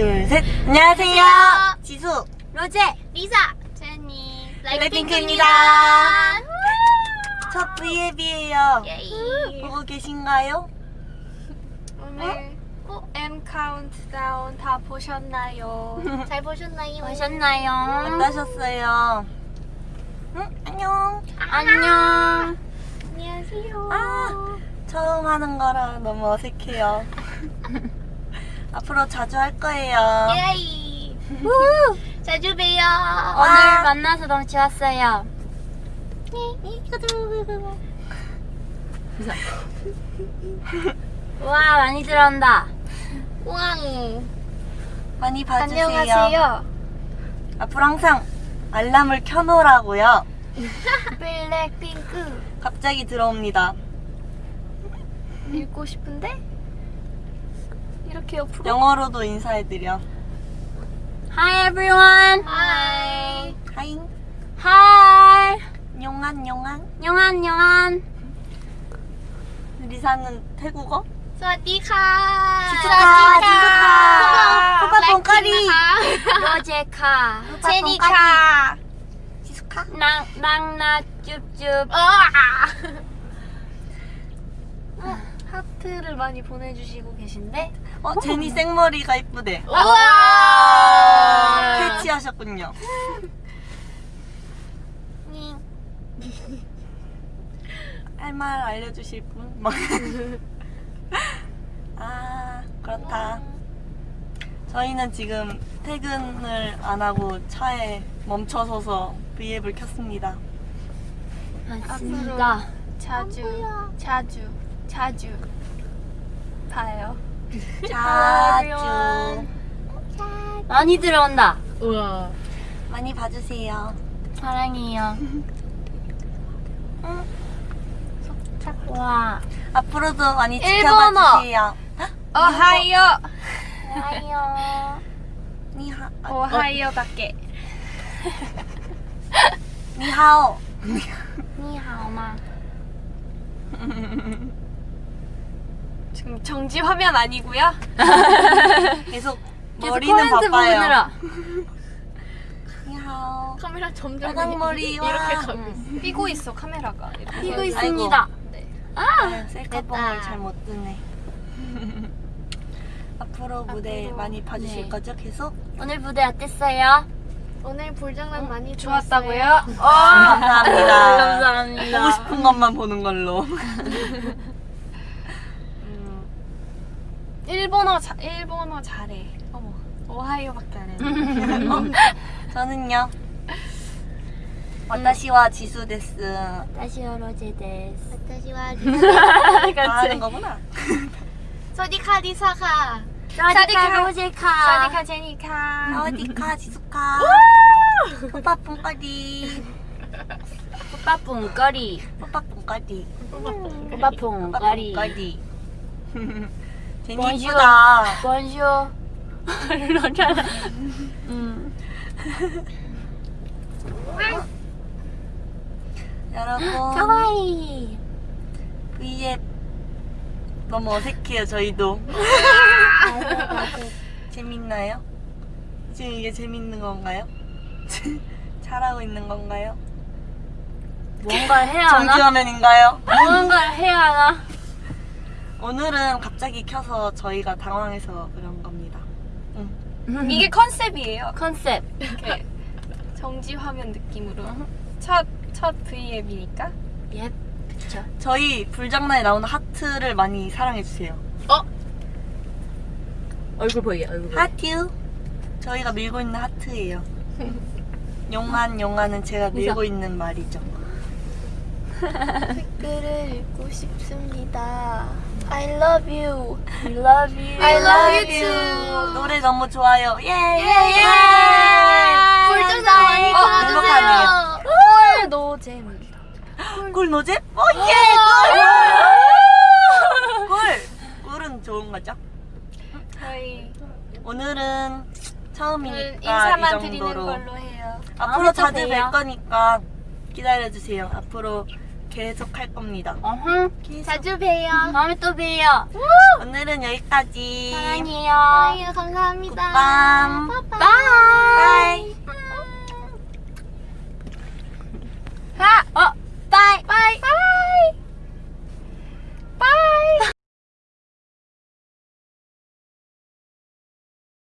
둘, 셋. 안녕하세요. 지수. 로제, 리사, 제니, 블랙핑크입니다. 첫 V앱이에요. Yay. 보고 계신가요? 오늘 어? M 카운트다운 다 보셨나요? 잘 보셨나요? 보셨나요? 어떠셨어요? 응? 안녕. 안녕. 안녕하세요. 아, 처음 하는 거라 너무 어색해요. 앞으로 자주 할 거예요. 예이. 자주 봬요. 오늘 오늘 만나서 너무 좋았어요. 와 많이 들어온다. 왕. 많이 봐주세요. 안녕하세요. 앞으로 항상 알람을 켜놓으라고요. 블랙핑크. 갑자기 들어옵니다. 읽고 싶은데? 이렇게 옆으로. 영어로도 인사해드려. Hi everyone. 하이. 하이. Hi. 용안 용안. 용안 용안. 리사는 태국어? สวัสดีค่ะ 지수카, 지수카. 호박 봉까리. 로제카. 제니카. 지수카. 낭낭나 쭈쭈. 어, 하트를 많이 보내주시고 계신데? 어, 제니 생머리가 이쁘대. 우와! 캐치하셨군요. 할 말 알려주실 분? 막. 아, 그렇다. 저희는 지금 퇴근을 안 하고 차에 멈춰서서 V앱을 켰습니다. 맞습니다. 자주, 자주, 자주 봐요. 자주 많이 들어온다. 우와. 많이 봐주세요. 사랑해요. 와. 앞으로도 많이 일본어. 지켜봐주세요. 오하이오. 좋아요. 니하, 아, 오하이오 밖에. 니하오. 니하오마. 지금 정지 화면 아니고요. 계속 계속 머리는 코멘트 바빠요. 보느라. 니하오. 카메라 점점 머리와 이렇게 가고. 삐고 있어 카메라가. 아이고. 있습니다. 네. 아유, 셀카봉을. 잘못 뜨네. 앞으로 무대 앞으로, 많이 봐주실 네. 거죠? 계속? 오늘 무대 어땠어요? 오늘 불장난 많이 어, 좋았다고요? 감사합니다. 감사합니다. 보고 싶은 것만 보는 걸로. 일본어 자, 일본어 잘해. 어머 오하이오밖에 안 해. 어? 저는요. 私は 지수 です.私は 로제 です.私は 지수. 하는 거구나. 소디카 리사카. 사디카 로제카. 사디카 제니카. 어디카 지수카. 오빠 뽕거리. 오빠 뽕거리. 오빠 뽕거리. 오빠 뽕거리. 오빠 뽕거리. 제니 bonjour. 음. 여러분. 가와이. V앱 너무 어색해요 저희도 재밌나요? 지금 이게 재밌는 건가요? 잘하고 있는 건가요? 뭔가를 해야 하나? 정지화면인가요? 뭔가를 해야 하나? 오늘은 갑자기 켜서 저희가 당황해서 그런 겁니다 응. 이게 컨셉이에요. 컨셉. 이렇게 정지 화면 느낌으로 첫 첫 V앱이니까. 예. 그쵸. 저희 불장난에 나오는 하트를 많이 사랑해주세요 얼굴 보이게, 얼굴 보이게. 하트 저희가 밀고 있는 하트예요 용한 용한은 제가 밀고 있는 말이죠 댓글을 읽고 싶습니다. I love you. I love you. I love you too. 노래 너무 좋아요 예예예 불장난 많이 어, 들어주세요. 꿀 노잼. 꿀 노잼? 어, 예! 꿀! 꿀! 꿀은 좋은 거죠? 저희 오늘은 처음이니까 이 정도로. 앞으로 자주. 뵐 거니까 기다려주세요 앞으로 계속 할 겁니다. 어흥. 계속. 자주 봬요. 다음에 또 봬요. 오늘은 여기까지. 사랑해요. 사랑해요. 감사합니다. 굿밤. Bye.